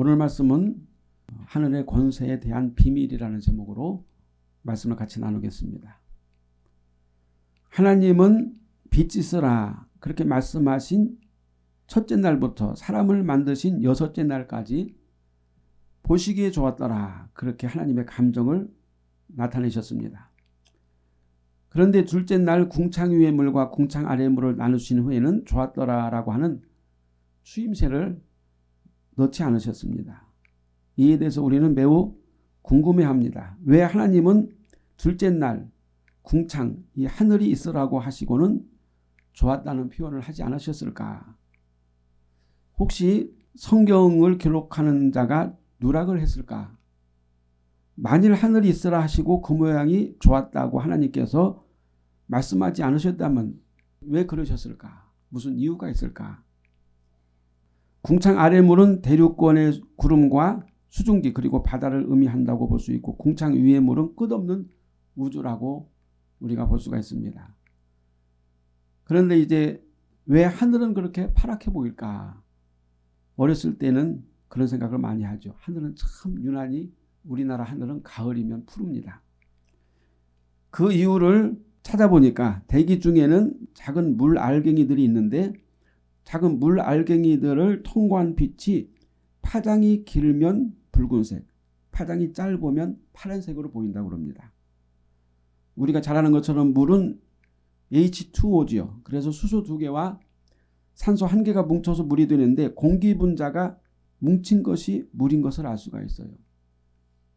오늘 말씀은 하늘의 권세에 대한 비밀이라는 제목으로 말씀을 같이 나누겠습니다. 하나님은 빛이 쓰라 그렇게 말씀하신 첫째 날부터 사람을 만드신 여섯째 날까지 보시기에 좋았더라 그렇게 하나님의 감정을 나타내셨습니다. 그런데 둘째 날 궁창 위의 물과 궁창 아래 물을 나누신 후에는 좋았더라라고 하는 추임새를 넣지 않으셨습니다. 이에 대해서 우리는 매우 궁금해합니다. 왜 하나님은 둘째 날 궁창 이 하늘이 있으라고 하시고는 좋았다는 표현을 하지 않으셨을까? 혹시 성경을 기록하는 자가 누락을 했을까? 만일 하늘이 있으라 하시고 그 모양이 좋았다고 하나님께서 말씀하지 않으셨다면 왜 그러셨을까? 무슨 이유가 있을까? 궁창 아래 물은 대륙권의 구름과 수증기 그리고 바다를 의미한다고 볼 수 있고 궁창 위의 물은 끝없는 우주라고 우리가 볼 수가 있습니다. 그런데 이제 왜 하늘은 그렇게 파랗게 보일까? 어렸을 때는 그런 생각을 많이 하죠. 하늘은 참 유난히 우리나라 하늘은 가을이면 푸릅니다. 그 이유를 찾아보니까 대기 중에는 작은 물 알갱이들이 있는데 작은 물 알갱이들을 통과한 빛이 파장이 길면 붉은색, 파장이 짧으면 파란색으로 보인다고 합니다. 우리가 잘 아는 것처럼 물은 H2O지요. 그래서 수소 두 개와 산소 한 개가 뭉쳐서 물이 되는데 공기 분자가 뭉친 것이 물인 것을 알 수가 있어요.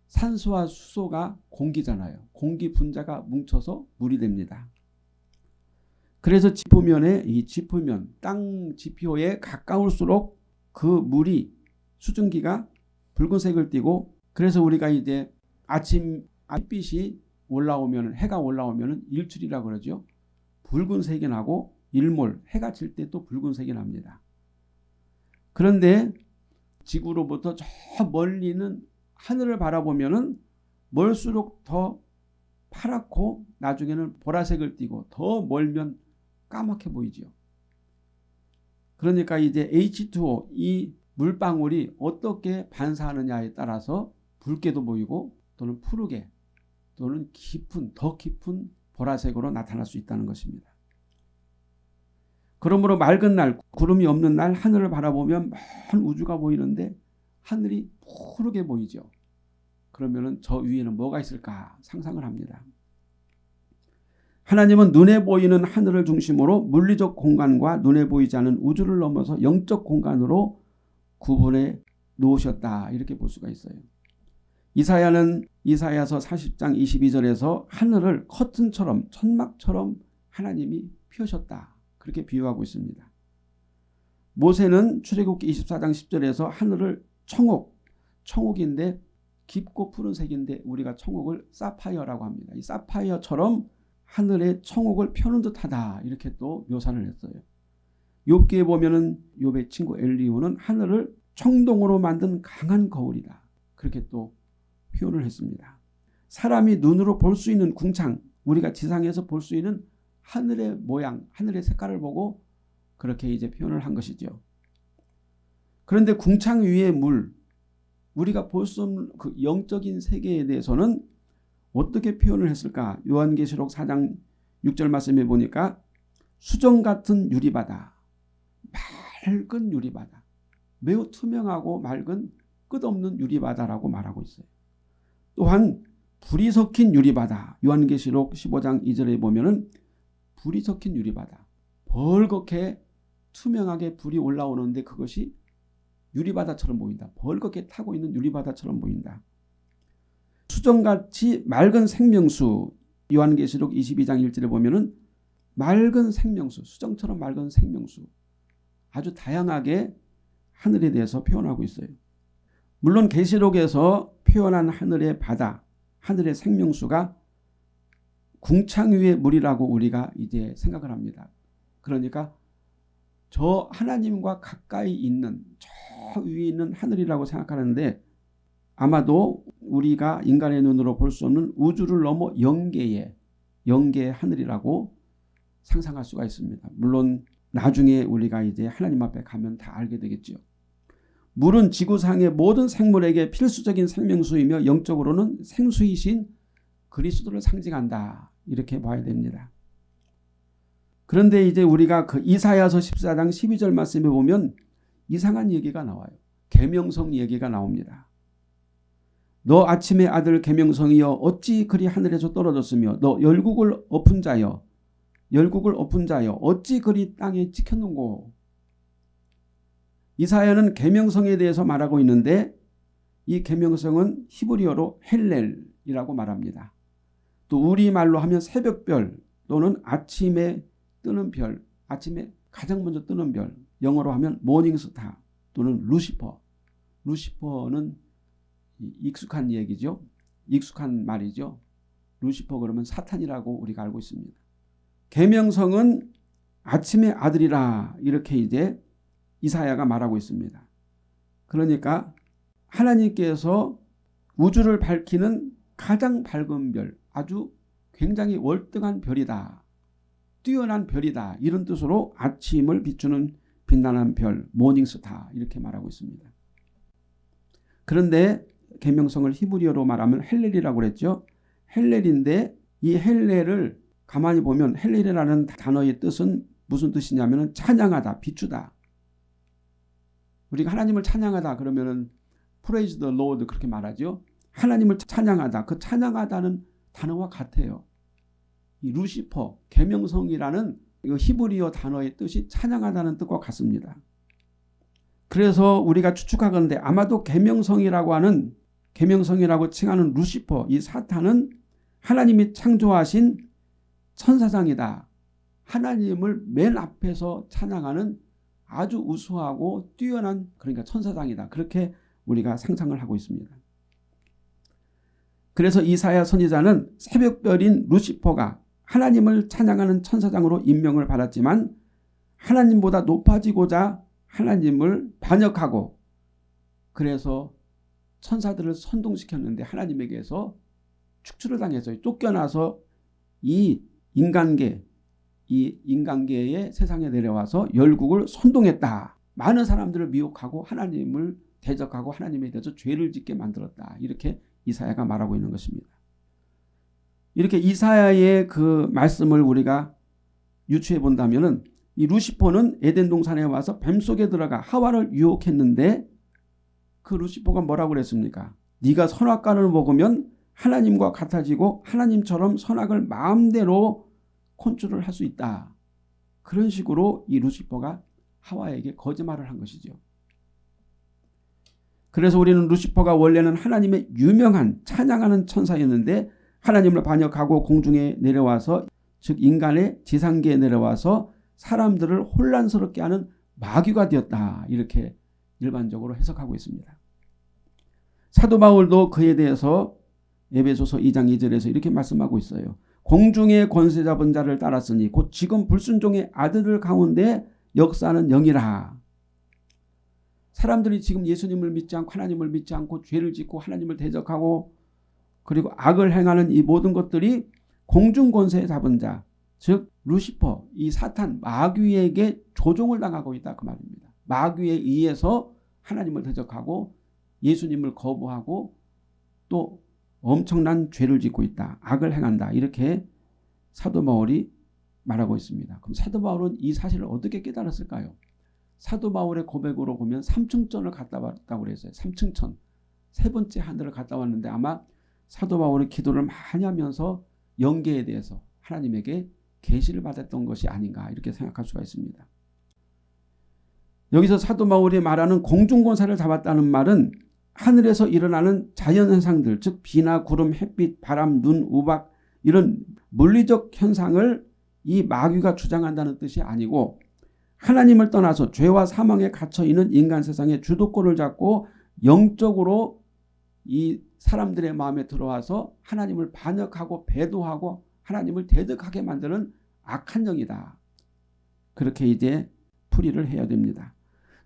산소와 수소가 공기잖아요. 공기 분자가 뭉쳐서 물이 됩니다. 그래서 지표면에 이 지표면 땅 지표에 가까울수록 그 물이 수증기가 붉은색을 띠고 그래서 우리가 이제 아침 햇빛이 올라오면 해가 올라오면 일출이라 그러죠. 붉은색이 나고 일몰 해가 질 때 또 붉은색이 납니다. 그런데 지구로부터 저 멀리는 하늘을 바라보면 은 멀수록 더 파랗고 나중에는 보라색을 띠고 더 멀면 까맣게 보이지요. 그러니까 이제 H2O 이 물방울이 어떻게 반사하느냐에 따라서 붉게도 보이고 또는 푸르게 또는 깊은 더 깊은 보라색으로 나타날 수 있다는 것입니다. 그러므로 맑은 날 구름이 없는 날 하늘을 바라보면 먼 우주가 보이는데 하늘이 푸르게 보이죠. 그러면 저 위에는 뭐가 있을까 상상을 합니다. 하나님은 눈에 보이는 하늘을 중심으로 물리적 공간과 눈에 보이지 않은 우주를 넘어서 영적 공간으로 구분해 놓으셨다 이렇게 볼 수가 있어요. 이사야는 이사야서 40장 22절에서 하늘을 커튼처럼 천막처럼 하나님이 펴셨다 그렇게 비유하고 있습니다. 모세는 출애굽기 24장 10절에서 하늘을 청옥, 청옥인데 깊고 푸른색인데 우리가 청옥을 사파이어라고 합니다. 이 사파이어처럼 하늘에 청옥을 펴는 듯하다 이렇게 또 묘사를 했어요. 욥기에 보면은 욥의 친구 엘리우는 하늘을 청동으로 만든 강한 거울이다. 그렇게 또 표현을 했습니다. 사람이 눈으로 볼 수 있는 궁창 우리가 지상에서 볼 수 있는 하늘의 모양 하늘의 색깔을 보고 그렇게 이제 표현을 한 것이죠. 그런데 궁창 위의 물 우리가 볼 수 없는 그 영적인 세계에 대해서는 어떻게 표현을 했을까? 요한계시록 4장 6절 말씀에 보니까 수정 같은 유리바다, 맑은 유리바다, 매우 투명하고 맑은 끝없는 유리바다라고 말하고 있어요. 또한 불이 섞인 유리바다, 요한계시록 15장 2절에 보면 은 불이 섞인 유리바다, 벌겋게 투명하게 불이 올라오는데 그것이 유리바다처럼 보인다. 벌겋게 타고 있는 유리바다처럼 보인다. 수정같이 맑은 생명수 요한계시록 22장 1절에 보면 은 맑은 생명수 수정처럼 맑은 생명수 아주 다양하게 하늘에 대해서 표현하고 있어요. 물론 계시록에서 표현한 하늘의 바다 하늘의 생명수가 궁창 위의 물이라고 우리가 이제 생각을 합니다. 그러니까 저 하나님과 가까이 있는 저 위에 있는 하늘이라고 생각하는데 아마도 우리가 인간의 눈으로 볼 수 없는 우주를 넘어 영계의 영계의 하늘이라고 상상할 수가 있습니다. 물론 나중에 우리가 이제 하나님 앞에 가면 다 알게 되겠죠. 물은 지구상의 모든 생물에게 필수적인 생명수이며 영적으로는 생수이신 그리스도를 상징한다. 이렇게 봐야 됩니다. 그런데 이제 우리가 그 이사야서 14장 12절 말씀에 보면 이상한 얘기가 나와요. 계명성 얘기가 나옵니다. 너 아침의 아들 계명성이여 어찌 그리 하늘에서 떨어졌으며 너 열국을 엎은 자여 열국을 엎은 자여 어찌 그리 땅에 찍혔는고 이사야는 계명성에 대해서 말하고 있는데 이 계명성은 히브리어로 헬렐이라고 말합니다. 또 우리말로 하면 새벽별 또는 아침에 뜨는 별, 아침에 가장 먼저 뜨는 별, 영어로 하면 morning star 또는 Lucifer. Lucifer는 익숙한 얘기죠. 익숙한 말이죠. 루시퍼 그러면 사탄이라고 우리가 알고 있습니다. 계명성은 아침의 아들이라 이렇게 이제 이사야가 말하고 있습니다. 그러니까 하나님께서 우주를 밝히는 가장 밝은 별, 아주 굉장히 월등한 별이다. 뛰어난 별이다. 이런 뜻으로 아침을 비추는 빛나는 별, 모닝스타 이렇게 말하고 있습니다. 그런데 계명성을 히브리어로 말하면 헬렐이라고 그랬죠. 헬렐인데 이 헬렐을 가만히 보면 헬렐이라는 단어의 뜻은 무슨 뜻이냐면 찬양하다, 비추다. 우리가 하나님을 찬양하다 그러면은 praise the Lord 그렇게 말하죠. 하나님을 찬양하다. 그 찬양하다는 단어와 같아요. 이 루시퍼, 계명성이라는 히브리어 단어의 뜻이 찬양하다는 뜻과 같습니다. 그래서 우리가 추측하건대 아마도 계명성이라고 하는 계명성이라고 칭하는 루시퍼 이 사탄은 하나님이 창조하신 천사장이다. 하나님을 맨 앞에서 찬양하는 아주 우수하고 뛰어난 그러니까 천사장이다. 그렇게 우리가 상상을 하고 있습니다. 그래서 이사야 선지자는 새벽별인 루시퍼가 하나님을 찬양하는 천사장으로 임명을 받았지만 하나님보다 높아지고자 하나님을 반역하고 그래서 천사들을 선동시켰는데 하나님에게서 축출을 당해서 쫓겨나서 이 인간계 이 인간계의 세상에 내려와서 열국을 선동했다. 많은 사람들을 미혹하고 하나님을 대적하고 하나님에 대해서 죄를 짓게 만들었다. 이렇게 이사야가 말하고 있는 것입니다. 이렇게 이사야의 그 말씀을 우리가 유추해 본다면 이 루시퍼는 에덴 동산에 와서 뱀 속에 들어가 하와를 유혹했는데 그 루시퍼가 뭐라고 그랬습니까? 네가 선악과를 먹으면 하나님과 같아지고 하나님처럼 선악을 마음대로 컨트롤 할 수 있다. 그런 식으로 이 루시퍼가 하와에게 거짓말을 한 것이죠. 그래서 우리는 루시퍼가 원래는 하나님의 유명한 찬양하는 천사였는데 하나님을 반역하고 공중에 내려와서 즉 인간의 지상계에 내려와서 사람들을 혼란스럽게 하는 마귀가 되었다. 이렇게 일반적으로 해석하고 있습니다. 사도 바울도 그에 대해서 에베소서 2장 2절에서 이렇게 말씀하고 있어요. 공중의 권세 잡은 자를 따랐으니 곧 지금 불순종의 아들들 가운데 역사는 영이라. 사람들이 지금 예수님을 믿지 않고 하나님을 믿지 않고 죄를 짓고 하나님을 대적하고 그리고 악을 행하는 이 모든 것들이 공중 권세 잡은 자, 즉 루시퍼, 이 사탄 마귀에게 조종을 당하고 있다 그 말입니다. 마귀에 의해서 하나님을 대적하고 예수님을 거부하고 또 엄청난 죄를 짓고 있다. 악을 행한다. 이렇게 사도 바울이 말하고 있습니다. 그럼 사도 바울은 이 사실을 어떻게 깨달았을까요? 사도 바울의 고백으로 보면 삼층천을 갔다 왔다고 그랬어요. 삼층천. 세 번째 하늘을 갔다 왔는데 아마 사도 바울이 기도를 많이 하면서 영계에 대해서 하나님에게 계시를 받았던 것이 아닌가 이렇게 생각할 수가 있습니다. 여기서 사도 바울이 말하는 공중권사를 잡았다는 말은 하늘에서 일어나는 자연현상들 즉 비나 구름 햇빛 바람 눈 우박 이런 물리적 현상을 이 마귀가 주장한다는 뜻이 아니고 하나님을 떠나서 죄와 사망에 갇혀 있는 인간 세상의 주도권을 잡고 영적으로 이 사람들의 마음에 들어와서 하나님을 반역하고 배도하고 하나님을 대적하게 만드는 악한 영이다. 그렇게 이제 풀이를 해야 됩니다.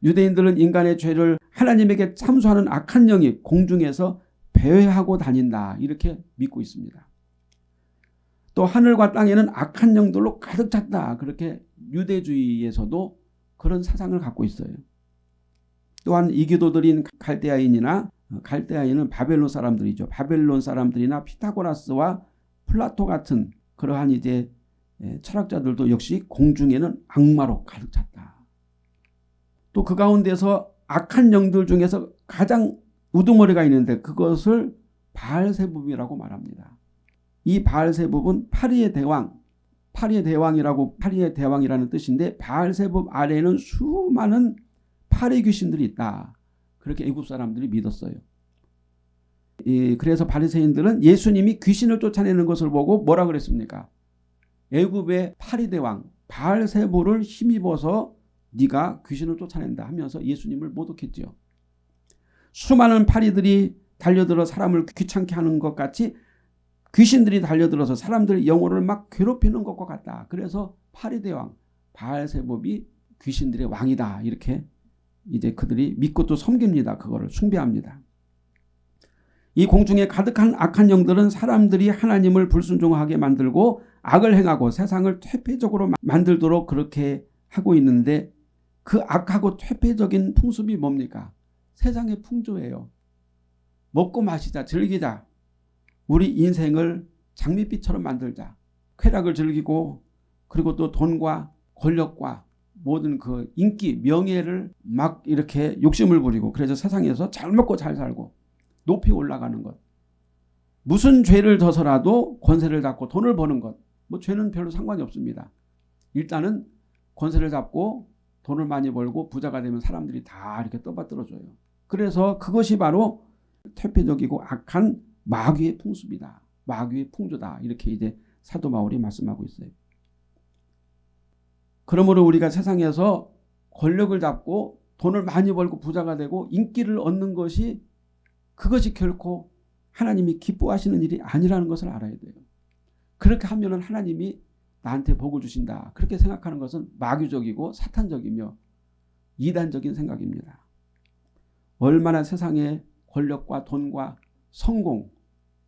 유대인들은 인간의 죄를 하나님에게 참소하는 악한 영이 공중에서 배회하고 다닌다. 이렇게 믿고 있습니다. 또 하늘과 땅에는 악한 영들로 가득 찼다. 그렇게 유대주의에서도 그런 사상을 갖고 있어요. 또한 이교도들인 갈대아인이나 갈대아인은 바벨론 사람들이죠. 바벨론 사람들이나 피타고라스와 플라토 같은 그러한 이제 예, 철학자들도 역시 공중에는 악마로 가득 찼다. 또 그 가운데서 악한 영들 중에서 가장 우두머리가 있는데 그것을 바알세붑이라고 말합니다. 이 바알세붑은 파리의 대왕, 파리의 대왕이라고 파리의 대왕이라는 뜻인데 바알세붑 아래에는 수많은 파리 귀신들이 있다. 그렇게 애굽 사람들이 믿었어요. 예, 그래서 바리새인들은 예수님이 귀신을 쫓아내는 것을 보고 뭐라 그랬습니까? 애굽의 파리 대왕 바알세보를 힘입어서 네가 귀신을 쫓아낸다 하면서 예수님을 모독했죠. 수많은 파리들이 달려들어 사람을 귀찮게 하는 것 같이 귀신들이 달려들어서 사람들의 영혼을 막 괴롭히는 것과 같다. 그래서 파리 대왕 바알세법이 귀신들의 왕이다. 이렇게 이제 그들이 믿고 또 섬깁니다. 그거를 숭배합니다. 이 공중에 가득한 악한 영들은 사람들이 하나님을 불순종하게 만들고 악을 행하고 세상을 퇴폐적으로 만들도록 그렇게 하고 있는데 그 악하고 퇴폐적인 풍습이 뭡니까? 세상의 풍조예요. 먹고 마시자 즐기자. 우리 인생을 장밋빛처럼 만들자. 쾌락을 즐기고 그리고 또 돈과 권력과 모든 그 인기 명예를 막 이렇게 욕심을 부리고 그래서 세상에서 잘 먹고 잘 살고 높이 올라가는 것. 무슨 죄를 져서라도 권세를 잡고 돈을 버는 것. 뭐 죄는 별로 상관이 없습니다. 일단은 권세를 잡고 돈을 많이 벌고 부자가 되면 사람들이 다 이렇게 떠받들어줘요. 그래서 그것이 바로 퇴폐적이고 악한 마귀의 풍습이다. 마귀의 풍조다. 이렇게 이제 사도 바울이 말씀하고 있어요. 그러므로 우리가 세상에서 권력을 잡고 돈을 많이 벌고 부자가 되고 인기를 얻는 것이 그것이 결코 하나님이 기뻐하시는 일이 아니라는 것을 알아야 돼요. 그렇게 하면 하나님이 나한테 복을 주신다. 그렇게 생각하는 것은 마귀적이고 사탄적이며 이단적인 생각입니다. 얼마나 세상의 권력과 돈과 성공,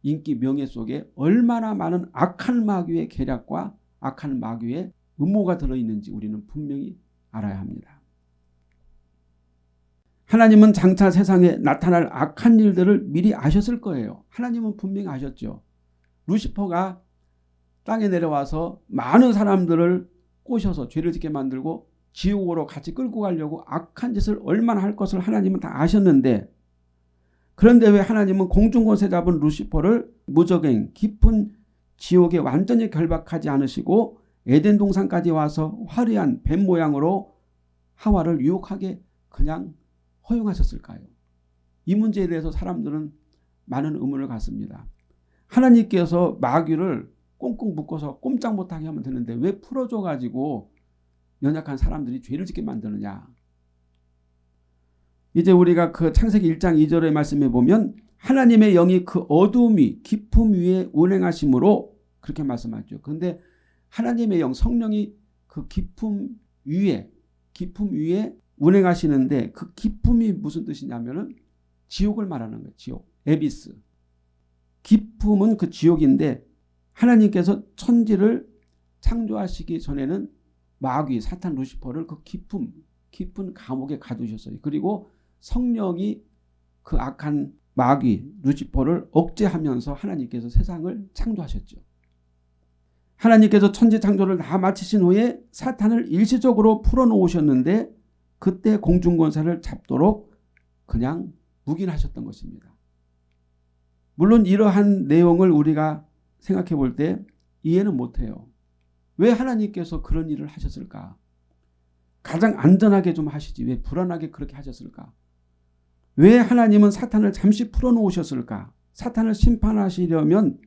인기, 명예 속에 얼마나 많은 악한 마귀의 계략과 악한 마귀의 음모가 들어있는지 우리는 분명히 알아야 합니다. 하나님은 장차 세상에 나타날 악한 일들을 미리 아셨을 거예요. 하나님은 분명히 아셨죠. 루시퍼가 땅에 내려와서 많은 사람들을 꼬셔서 죄를 짓게 만들고 지옥으로 같이 끌고 가려고 악한 짓을 얼마나 할 것을 하나님은 다 아셨는데 그런데 왜 하나님은 공중권세 잡은 루시퍼를 무적행 깊은 지옥에 완전히 결박하지 않으시고 에덴 동산까지 와서 화려한 뱀 모양으로 하와를 유혹하게 그냥 허용하셨을까요? 이 문제에 대해서 사람들은 많은 의문을 갖습니다. 하나님께서 마귀를 꽁꽁 묶어서 꼼짝 못하게 하면 되는데 왜 풀어줘 가지고 연약한 사람들이 죄를 짓게 만드느냐. 이제 우리가 그 창세기 1장 2절의 말씀에 보면 하나님의 영이 그 어둠이 깊음 위에 운행하심으로 그렇게 말씀하죠. 그런데 하나님의 영 성령이 그 깊음 위에 깊음 위에 운행하시는데 그 기쁨이 무슨 뜻이냐면은 지옥을 말하는 거예요. 지옥. 에비스. 기쁨은 그 지옥인데 하나님께서 천지를 창조하시기 전에는 마귀 사탄 루시퍼를 그 기쁨 깊은 감옥에 가두셨어요. 그리고 성령이 그 악한 마귀 루시퍼를 억제하면서 하나님께서 세상을 창조하셨죠. 하나님께서 천지 창조를 다 마치신 후에 사탄을 일시적으로 풀어놓으셨는데 그때 공중권세를 잡도록 그냥 묵인하셨던 것입니다. 물론 이러한 내용을 우리가 생각해 볼 때 이해는 못해요. 왜 하나님께서 그런 일을 하셨을까? 가장 안전하게 좀 하시지 왜 불안하게 그렇게 하셨을까? 왜 하나님은 사탄을 잠시 풀어놓으셨을까? 사탄을 심판하시려면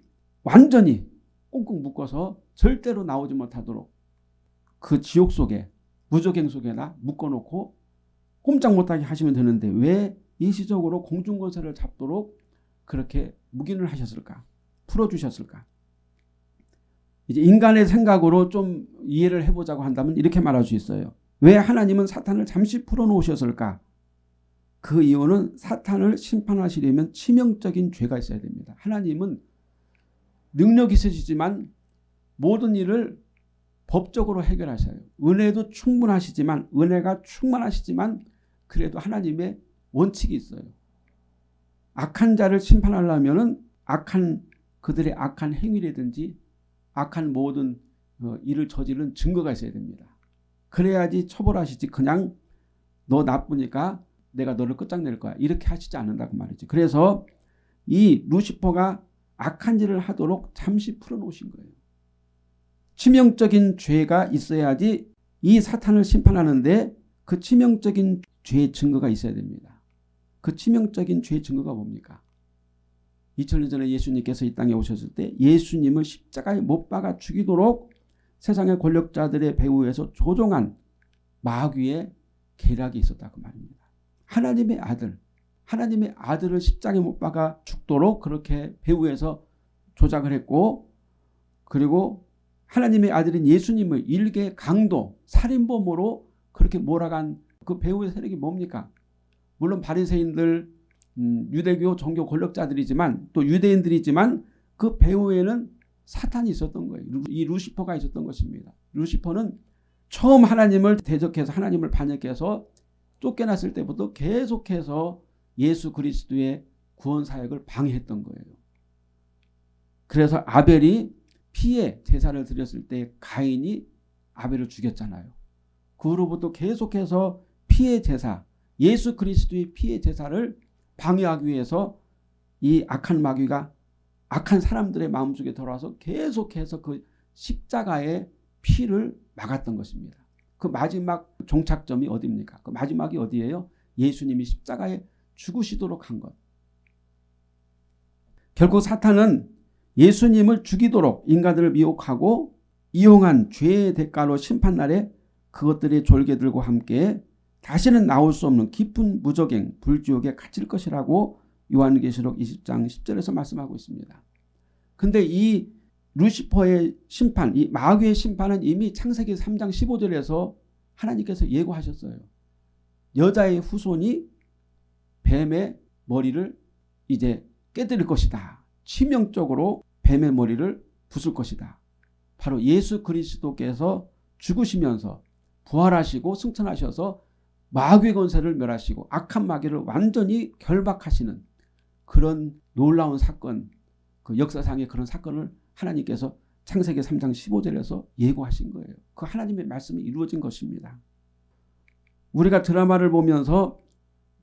완전히 꽁꽁 묶어서 절대로 나오지 못하도록 그 지옥 속에 무적행 속에다 묶어놓고 꼼짝 못하게 하시면 되는데 왜 일시적으로 공중권세를 잡도록 그렇게 묵인을 하셨을까? 풀어주셨을까? 이제 인간의 생각으로 좀 이해를 해보자고 한다면 이렇게 말할 수 있어요. 왜 하나님은 사탄을 잠시 풀어놓으셨을까? 그 이유는 사탄을 심판하시려면 치명적인 죄가 있어야 됩니다. 하나님은 능력 있으시지만 모든 일을 법적으로 해결하셔요. 은혜도 충분하시지만 은혜가 충만하시지만 그래도 하나님의 원칙이 있어요. 악한 자를 심판하려면은 악한 그들의 악한 행위라든지 악한 모든 어, 일을 저지른 증거가 있어야 됩니다. 그래야지 처벌하시지 그냥 너 나쁘니까 내가 너를 끝장낼 거야. 이렇게 하시지 않는다고 말이지. 그래서 이 루시퍼가 악한 일을 하도록 잠시 풀어놓으신 거예요. 치명적인 죄가 있어야지 이 사탄을 심판하는데 그 치명적인 죄의 증거가 있어야 됩니다. 그 치명적인 죄의 증거가 뭡니까? 2000년 전에 예수님께서 이 땅에 오셨을 때 예수님을 십자가에 못 박아 죽이도록 세상의 권력자들의 배후에서 조종한 마귀의 계략이 있었다고 말입니다. 하나님의 아들, 하나님의 아들을 십자가에 못 박아 죽도록 그렇게 배후에서 조작을 했고 그리고 하나님의 아들인 예수님을 일개 강도, 살인범으로 그렇게 몰아간 그 배후의 세력이 뭡니까? 물론 바리새인들, 음, 유대교 종교 권력자들이지만 또 유대인들이지만 그 배후에는 사탄이 있었던 거예요. 이 루시퍼가 있었던 것입니다. 루시퍼는 처음 하나님을 대적해서 하나님을 반역해서 쫓겨났을 때부터 계속해서 예수 그리스도의 구원 사역을 방해했던 거예요. 그래서 아벨이 피해 제사를 드렸을 때 가인이 아벨을 죽였잖아요. 그 후로부터 계속해서 피해 제사, 예수 그리스도의 피해 제사를 방해하기 위해서 이 악한 마귀가 악한 사람들의 마음속에 들어와서 계속해서 그 십자가의 피를 막았던 것입니다. 그 마지막 종착점이 어디입니까? 그 마지막이 어디예요? 예수님이 십자가에 죽으시도록 한 것. 결국 사탄은 예수님을 죽이도록 인간들을 미혹하고 이용한 죄의 대가로 심판날에 그것들의 졸개들과 함께 다시는 나올 수 없는 깊은 무적행 불지옥에 갇힐 것이라고 요한계시록 20장 10절에서 말씀하고 있습니다. 근데 이 루시퍼의 심판, 이 마귀의 심판은 이미 창세기 3장 15절에서 하나님께서 예고하셨어요. 여자의 후손이 뱀의 머리를 이제 깨뜨릴 것이다. 치명적으로 뱀의 머리를 부술 것이다. 바로 예수 그리스도께서 죽으시면서 부활하시고 승천하셔서 마귀 권세를 멸하시고 악한 마귀를 완전히 결박하시는 그런 놀라운 사건, 그 역사상의 그런 사건을 하나님께서 창세기 3장 15절에서 예고하신 거예요. 그 하나님의 말씀이 이루어진 것입니다. 우리가 드라마를 보면서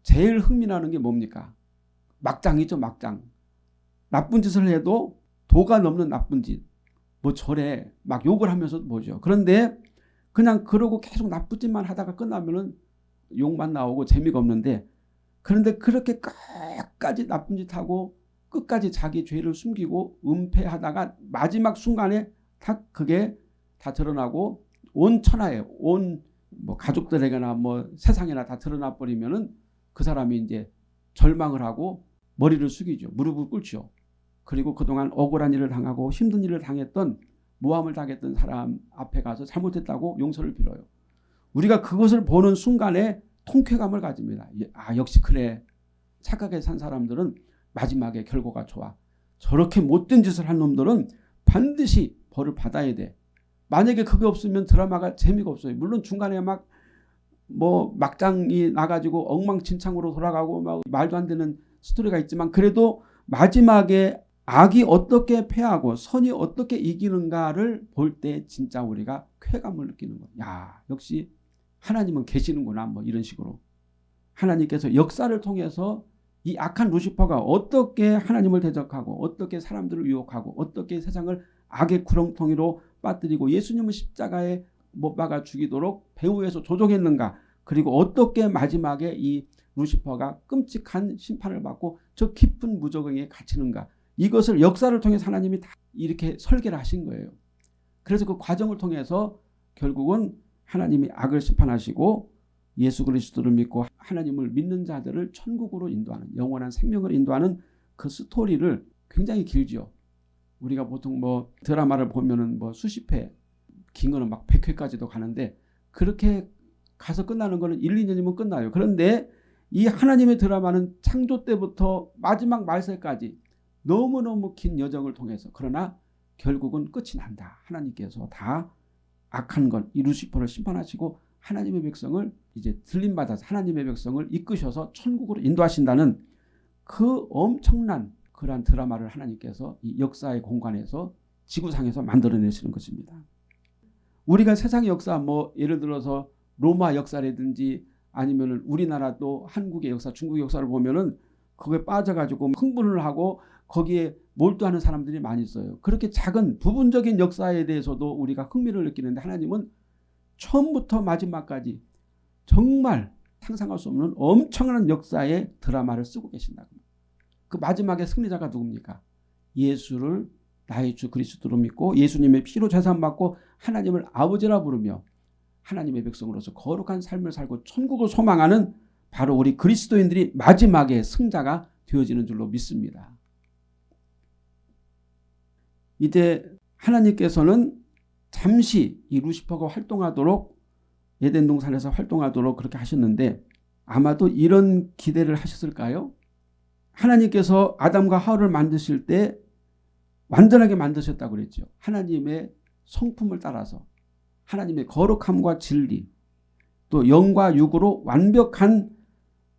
제일 흥미나는 게 뭡니까? 막장이죠, 막장. 나쁜 짓을 해도 도가 넘는 나쁜 짓. 뭐 절에 막 욕을 하면서 보죠. 그런데 그냥 그러고 계속 나쁜 짓만 하다가 끝나면은 욕만 나오고 재미가 없는데 그런데 그렇게 끝까지 나쁜 짓 하고 끝까지 자기 죄를 숨기고 은폐하다가 마지막 순간에 다 그게 다 드러나고 온 천하에 온 뭐 가족들에게나 뭐 세상에나 다 드러나 버리면은 그 사람이 이제 절망을 하고 머리를 숙이죠. 무릎을 꿇죠. 그리고 그동안 억울한 일을 당하고 힘든 일을 당했던 모함을 당했던 사람 앞에 가서 잘못했다고 용서를 빌어요. 우리가 그것을 보는 순간에 통쾌감을 가집니다. 아 역시 그래. 착하게 산 사람들은 마지막에 결과가 좋아. 저렇게 못된 짓을 한 놈들은 반드시 벌을 받아야 돼. 만약에 그게 없으면 드라마가 재미가 없어요. 물론 중간에 막 뭐 막장이 나가지고 엉망진창으로 돌아가고 막 말도 안 되는 스토리가 있지만 그래도 마지막에 악이 어떻게 패하고 선이 어떻게 이기는가를 볼 때 진짜 우리가 쾌감을 느끼는 거야. 야 역시 하나님은 계시는구나 뭐 이런 식으로. 하나님께서 역사를 통해서 이 악한 루시퍼가 어떻게 하나님을 대적하고 어떻게 사람들을 유혹하고 어떻게 세상을 악의 구렁텅이로 빠뜨리고 예수님을 십자가에 못 박아 죽이도록 배후에서 조종했는가? 그리고 어떻게 마지막에 이 루시퍼가 끔찍한 심판을 받고 저 깊은 무적응에 갇히는가? 이것을 역사를 통해서 하나님이 다 이렇게 설계를 하신 거예요. 그래서 그 과정을 통해서 결국은 하나님이 악을 심판하시고 예수 그리스도를 믿고 하나님을 믿는 자들을 천국으로 인도하는 영원한 생명을 인도하는 그 스토리를 굉장히 길죠. 우리가 보통 뭐 드라마를 보면은 뭐 수십 회, 긴 거는 막 100회까지도 가는데 그렇게 가서 끝나는 거는 1, 2년이면 끝나요. 그런데 이 하나님의 드라마는 창조 때부터 마지막 말세까지 너무너무 긴 여정을 통해서 그러나 결국은 끝이 난다. 하나님께서 다 악한 것, 이 루시퍼를 심판하시고 하나님의 백성을 이제 들림받아서 하나님의 백성을 이끄셔서 천국으로 인도하신다는 그 엄청난 그러한 드라마를 하나님께서 이 역사의 공간에서 지구상에서 만들어내시는 것입니다. 우리가 세상의 역사 뭐 예를 들어서 로마 역사라든지 아니면은 우리나라도 한국의 역사, 중국의 역사를 보면은 그거에 빠져가지고 흥분을 하고 거기에 몰두하는 사람들이 많이 있어요. 그렇게 작은 부분적인 역사에 대해서도 우리가 흥미를 느끼는데 하나님은 처음부터 마지막까지 정말 상상할 수 없는 엄청난 역사의 드라마를 쓰고 계신다. 그 마지막에 승리자가 누굽니까? 예수를 나의 주 그리스도로 믿고 예수님의 피로 재산받고 하나님을 아버지라 부르며 하나님의 백성으로서 거룩한 삶을 살고 천국을 소망하는 바로 우리 그리스도인들이 마지막에 승자가 되어지는 줄로 믿습니다. 이제 하나님께서는 잠시 이 루시퍼가 활동하도록 예덴 동산에서 활동하도록 그렇게 하셨는데 아마도 이런 기대를 하셨을까요? 하나님께서 아담과 하와를 만드실 때 완전하게 만드셨다고 그랬죠. 하나님의 성품을 따라서 하나님의 거룩함과 진리 또 영과 육으로 완벽한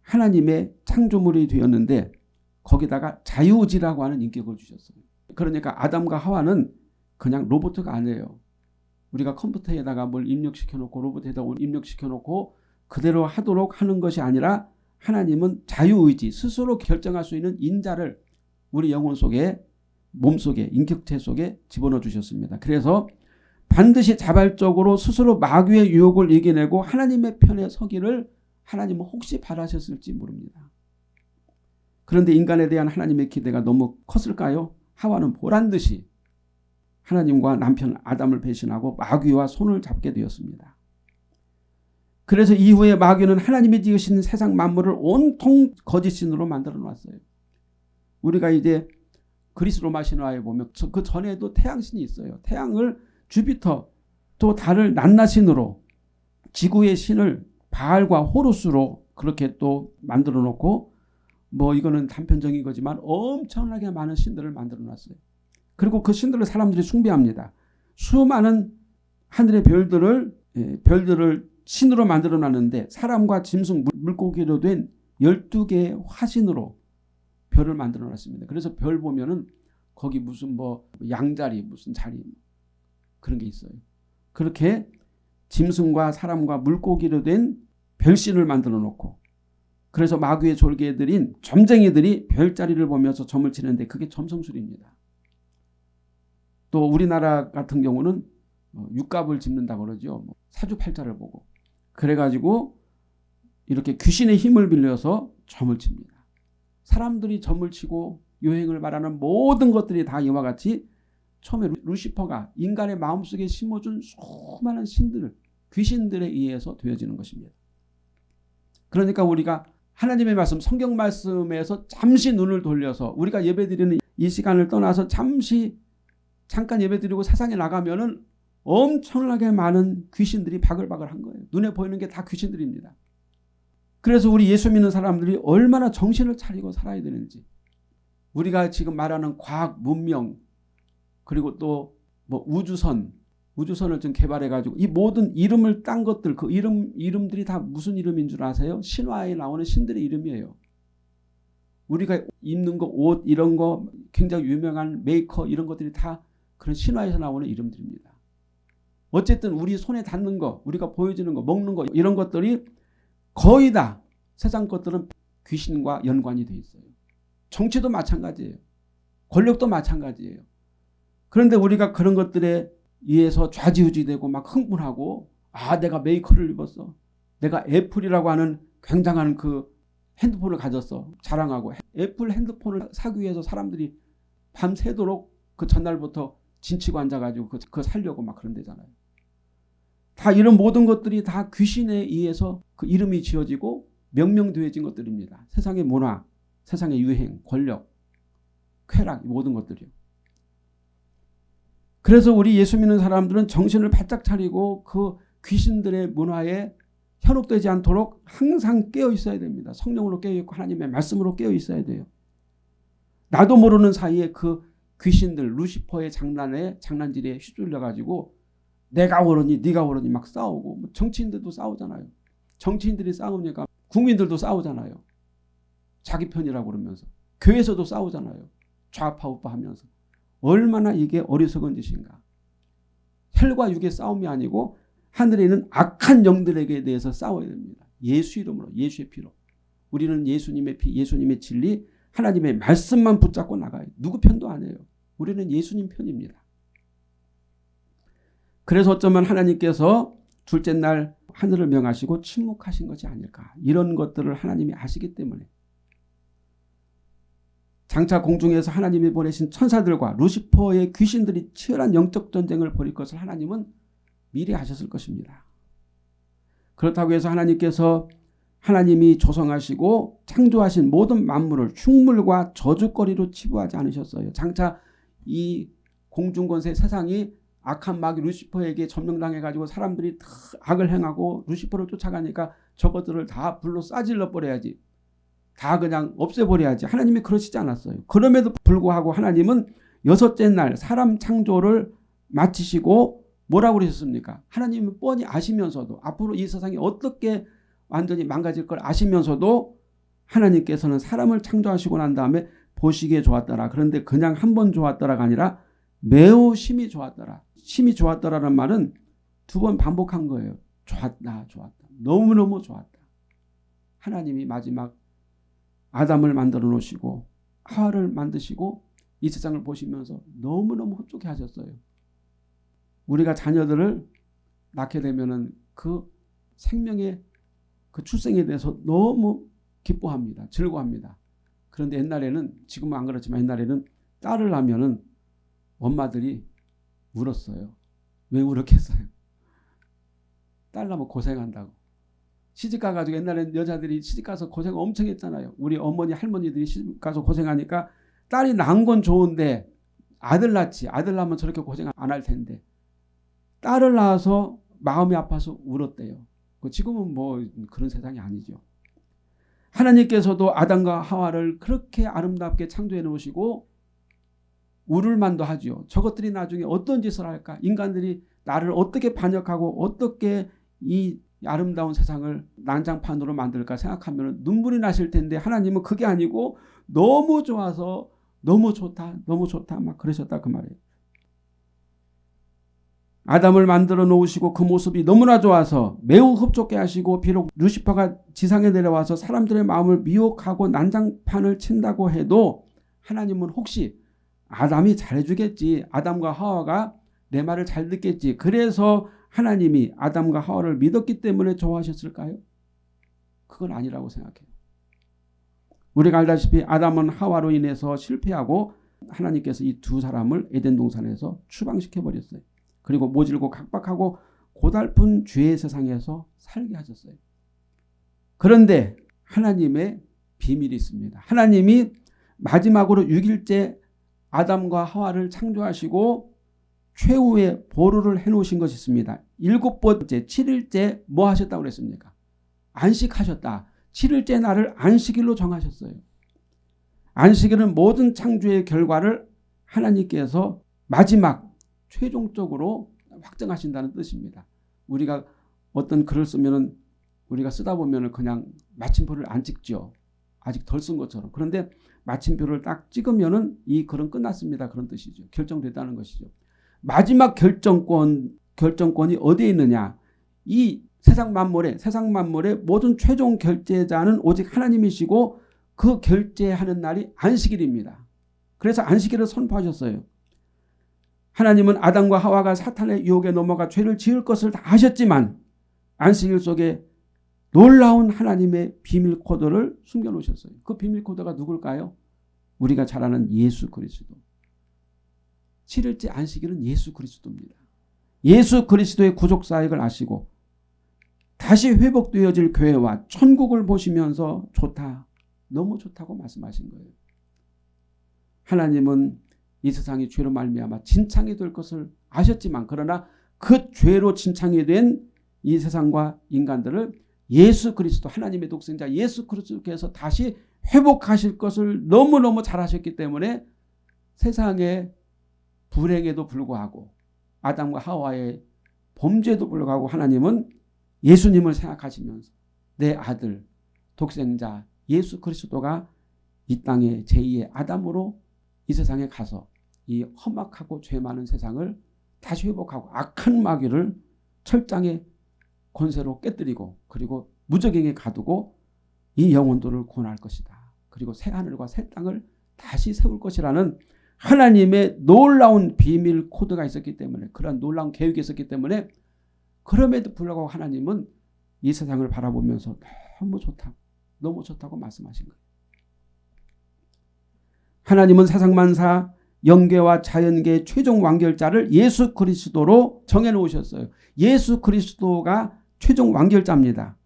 하나님의 창조물이 되었는데 거기다가 자유지라고 하는 인격을 주셨어요. 그러니까 아담과 하와는 그냥 로봇가 아니에요. 우리가 컴퓨터에다가 뭘 입력시켜 놓고 로봇에다 입력시켜 놓고 그대로 하도록 하는 것이 아니라 하나님은 자유의지 스스로 결정할 수 있는 인자를 우리 영혼 속에 몸 속에 인격체 속에 집어넣어 주셨습니다. 그래서 반드시 자발적으로 스스로 마귀의 유혹을 이겨내고 하나님의 편에 서기를 하나님은 혹시 바라셨을지 모릅니다. 그런데 인간에 대한 하나님의 기대가 너무 컸을까요? 하와는 보란 듯이 하나님과 남편 아담을 배신하고 마귀와 손을 잡게 되었습니다. 그래서 이후에 마귀는 하나님이 지으신 세상 만물을 온통 거짓신으로 만들어 놨어요. 우리가 이제 그리스 로마 신화에 보면 그 전에도 태양신이 있어요. 태양을 주피터 또 달을 낮나신으로 지구의 신을 바알과 호루스로 그렇게 또 만들어 놓고 뭐 이거는 단편적인 거지만 엄청나게 많은 신들을 만들어 놨어요. 그리고 그 신들을 사람들이 숭배합니다. 수많은 하늘의 별들을 예, 별들을 신으로 만들어 놨는데 사람과 짐승 물고기로 된 12개의 화신으로 별을 만들어 놨습니다. 그래서 별 보면은 거기 무슨 뭐 양자리 무슨 자리 그런 게 있어요. 그렇게 짐승과 사람과 물고기로 된 별신을 만들어 놓고 그래서 마귀의 졸개들인 점쟁이들이 별자리를 보면서 점을 치는데 그게 점성술입니다. 또 우리나라 같은 경우는 어, 육갑을 짚는다고 그러죠. 뭐 사주팔자를 보고 그래가지고 이렇게 귀신의 힘을 빌려서 점을 칩니다. 사람들이 점을 치고 요행을 말하는 모든 것들이 다 이와 같이 처음에 루시퍼가 인간의 마음속에 심어준 수많은 신들, 귀신들에 의해서 되어지는 것입니다. 그러니까 우리가 하나님의 말씀, 성경 말씀에서 잠시 눈을 돌려서 우리가 예배드리는 이 시간을 떠나서 잠시 잠깐 예배드리고 세상에 나가면 은 엄청나게 많은 귀신들이 바글바글한 거예요. 눈에 보이는 게 다 귀신들입니다. 그래서 우리 예수 믿는 사람들이 얼마나 정신을 차리고 살아야 되는지 우리가 지금 말하는 과학 문명 그리고 또 뭐 우주선 우주선을 좀 개발해 가지고 이 모든 이름을 딴 것들 그 이름 이름들이 다 무슨 이름인 줄 아세요? 신화에 나오는 신들의 이름이에요. 우리가 입는 거 옷 이런 거 굉장히 유명한 메이커 이런 것들이 다 그런 신화에서 나오는 이름들입니다. 어쨌든 우리 손에 닿는 거 우리가 보여주는 거 먹는 거 이런 것들이 거의 다 세상 것들은 귀신과 연관이 돼 있어요. 정치도 마찬가지예요. 권력도 마찬가지예요. 그런데 우리가 그런 것들에 의해서 좌지우지 되고 막 흥분하고 아 내가 메이커를 입었어. 내가 애플이라고 하는 굉장한 그 핸드폰을 가졌어. 자랑하고 애플 핸드폰을 사기 위해서 사람들이 밤새도록 그 전날부터 진치고 앉아가지고 그, 그 살려고 막 그런 데잖아요. 다 이런 모든 것들이 다 귀신에 의해서 그 이름이 지어지고 명명되어진 것들입니다. 세상의 문화, 세상의 유행, 권력, 쾌락 모든 것들이요. 그래서 우리 예수 믿는 사람들은 정신을 바짝 차리고 그 귀신들의 문화에 현혹되지 않도록 항상 깨어 있어야 됩니다. 성령으로 깨어 있고 하나님의 말씀으로 깨어 있어야 돼요. 나도 모르는 사이에 그 귀신들 루시퍼의 장난에 장난질에 휘둘려 가지고 내가 옳으니 네가 옳으니 막 싸우고 뭐 정치인들도 싸우잖아요. 정치인들이 싸우니까 국민들도 싸우잖아요. 자기 편이라고 그러면서 교회에서도 싸우잖아요. 좌파 우파 하면서 얼마나 이게 어리석은 짓인가. 혈과 육의 싸움이 아니고 하늘에 있는 악한 영들에게 대해서 싸워야 됩니다. 예수 이름으로 예수의 피로. 우리는 예수님의 피 예수님의 진리 하나님의 말씀만 붙잡고 나가요. 누구 편도 아니에요. 우리는 예수님 편입니다. 그래서 어쩌면 하나님께서 둘째 날 하늘을 명하시고 침묵하신 것이 아닐까. 이런 것들을 하나님이 아시기 때문에 장차 공중에서 하나님이 보내신 천사들과 루시퍼의 귀신들이 치열한 영적 전쟁을 벌일 것을 하나님은 미리 하셨을 것입니다. 그렇다고 해서 하나님께서 하나님이 조성하시고 창조하신 모든 만물을 흉물과 저주거리로 치부하지 않으셨어요. 장차 이 공중권세 세상이 악한 마귀 루시퍼에게 점령당해가지고 사람들이 다 악을 행하고 루시퍼를 쫓아가니까 저것들을 다 불로 싸질러 버려야지. 다 그냥 없애버려야지. 하나님이 그러시지 않았어요. 그럼에도 불구하고 하나님은 여섯째 날 사람 창조를 마치시고 뭐라고 그러셨습니까? 하나님은 뻔히 아시면서도 앞으로 이 세상이 어떻게 완전히 망가질 걸 아시면서도 하나님께서는 사람을 창조하시고 난 다음에 보시기에 좋았더라. 그런데 그냥 한 번 좋았더라가 아니라 매우 심히 좋았더라. 심히 좋았더라는 말은 두 번 반복한 거예요. 좋았다. 좋았다. 너무너무 좋았다. 하나님이 마지막 아담을 만들어 놓으시고 하와를 만드시고 이 세상을 보시면서 너무너무 흡족해 하셨어요. 우리가 자녀들을 낳게 되면은 그 생명의 그 출생에 대해서 너무 기뻐합니다. 즐거워합니다. 그런데 옛날에는 지금은 안 그렇지만 옛날에는 딸을 낳으면은 엄마들이 울었어요. 왜 울었겠어요? 딸 낳으면 고생한다고. 시집 가가지고 옛날에는 여자들이 시집 가서 고생 엄청 했잖아요. 우리 어머니 할머니들이 시집 가서 고생하니까 딸이 낳은 건 좋은데 아들 낳지 아들 낳으면 저렇게 고생 안 할 텐데 딸을 낳아서 마음이 아파서 울었대요. 그 지금은 뭐 그런 세상이 아니죠. 하나님께서도 아담과 하와를 그렇게 아름답게 창조해 놓으시고 울을 만도 하죠. 저것들이 나중에 어떤 짓을 할까? 인간들이 나를 어떻게 반역하고 어떻게 이 아름다운 세상을 난장판으로 만들까 생각하면 눈물이 나실 텐데 하나님은 그게 아니고 너무 좋아서 너무 좋다 너무 좋다 막 그러셨다 그 말이에요. 아담을 만들어 놓으시고 그 모습이 너무나 좋아서 매우 흡족해 하시고 비록 루시퍼가 지상에 내려와서 사람들의 마음을 미혹하고 난장판을 친다고 해도 하나님은 혹시 아담이 잘해주겠지 아담과 하와가 내 말을 잘 듣겠지 그래서 하나님이 아담과 하와를 믿었기 때문에 좋아하셨을까요? 그건 아니라고 생각해요. 우리가 알다시피 아담은 하와로 인해서 실패하고 하나님께서 이 두 사람을 에덴 동산에서 추방시켜 버렸어요. 그리고 모질고 각박하고 고달픈 죄의 세상에서 살게 하셨어요. 그런데 하나님의 비밀이 있습니다. 하나님이 마지막으로 6일째 아담과 하와를 창조하시고 최후의 보루를 해놓으신 것이 있습니다. 일곱 번째 7일째 뭐 하셨다고 그랬습니까? 안식하셨다. 7일째 날을 안식일로 정하셨어요. 안식일은 모든 창조의 결과를 하나님께서 마지막 최종적으로 확정하신다는 뜻입니다. 우리가 어떤 글을 쓰면 우리가 쓰다 보면 그냥 마침표를 안 찍죠. 아직 덜 쓴 것처럼. 그런데 마침표를 딱 찍으면 이 글은 끝났습니다. 그런 뜻이죠. 결정됐다는 것이죠. 마지막 결정권, 결정권이 어디에 있느냐. 이 세상 만물의 세상 만물의 모든 최종 결제자는 오직 하나님이시고 그 결제하는 날이 안식일입니다. 그래서 안식일을 선포하셨어요. 하나님은 아담과 하와가 사탄의 유혹에 넘어가 죄를 지을 것을 다 하셨지만 안식일 속에 놀라운 하나님의 비밀 코드를 숨겨 놓으셨어요. 그 비밀 코드가 누굴까요? 우리가 잘 아는 예수 그리스도. 7일째 안식일은 예수 그리스도입니다. 예수 그리스도의 구속 사역을 아시고 다시 회복되어질 교회와 천국을 보시면서 좋다. 너무 좋다고 말씀하신 거예요. 하나님은 이 세상이 죄로 말미암아 진창이 될 것을 아셨지만 그러나 그 죄로 진창이 된 이 세상과 인간들을 예수 그리스도 하나님의 독생자 예수 그리스도께서 다시 회복하실 것을 너무너무 잘하셨기 때문에 세상의 불행에도 불구하고 아담과 하와의 범죄에도 불구하고 하나님은 예수님을 생각하시면서 내 아들 독생자 예수 그리스도가 이 땅에 제2의 아담으로 이 세상에 가서 이 험악하고 죄 많은 세상을 다시 회복하고 악한 마귀를 철장의 권세로 깨뜨리고 그리고 무적에게 가두고 이 영혼들을 구원할 것이다. 그리고 새 하늘과 새 땅을 다시 세울 것이라는 하나님의 놀라운 비밀 코드가 있었기 때문에 그런 놀라운 계획이 있었기 때문에 그럼에도 불구하고 하나님은 이 세상을 바라보면서 너무 좋다고 너무 좋다고 말씀하신 거예요. 하나님은 세상 만사 영계와 자연계의 최종 완결자를 예수 그리스도로 정해놓으셨어요. 예수 그리스도가 최종 완결자입니다.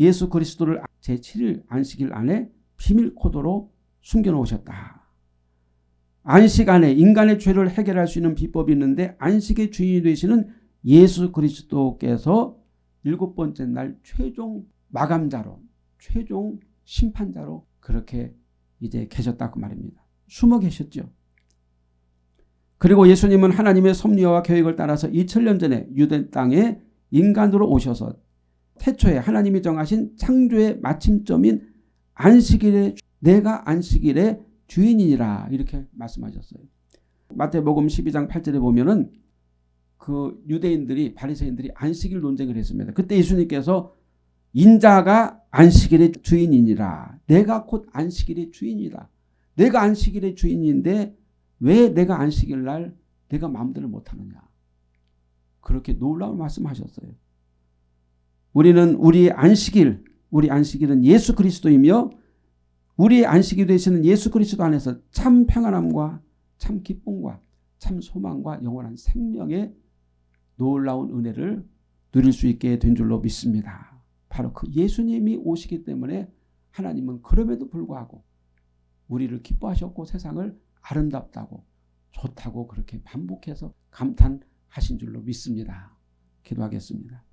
예수 그리스도를 제7일 안식일 안에 비밀 코드로 숨겨놓으셨다. 안식 안에 인간의 죄를 해결할 수 있는 비법이 있는데 안식의 주인이 되시는 예수 그리스도께서 일곱 번째 날 최종 마감자로 최종 심판자로 그렇게 이제 계셨다고 말입니다. 숨어 계셨죠. 그리고 예수님은 하나님의 섭리와 계획을 따라서 2000년 전에 유대 땅에 인간으로 오셔서 태초에 하나님이 정하신 창조의 마침점인 안식일에 내가 안식일의 주인이라 이렇게 말씀하셨어요. 마태복음 12장 8절에 보면은 그 유대인들이 바리새인들이 안식일 논쟁을 했습니다. 그때 예수님께서 인자가 안식일의 주인이니라. 내가 곧 안식일의 주인이다. 내가 안식일의 주인인데 왜 내가 안식일 날 내가 마음대로 못하느냐. 그렇게 놀라운 말씀하셨어요. 우리는 우리의 안식일, 우리 안식일은 예수 그리스도이며 우리의 안식이 되시는 예수 그리스도 안에서 참 평안함과 참 기쁨과 참 소망과 영원한 생명의 놀라운 은혜를 누릴 수 있게 된 줄로 믿습니다. 바로 그 예수님이 오시기 때문에 하나님은 그럼에도 불구하고 우리를 기뻐하셨고 세상을 아름답다고 좋다고 그렇게 반복해서 감탄하신 줄로 믿습니다. 기도하겠습니다.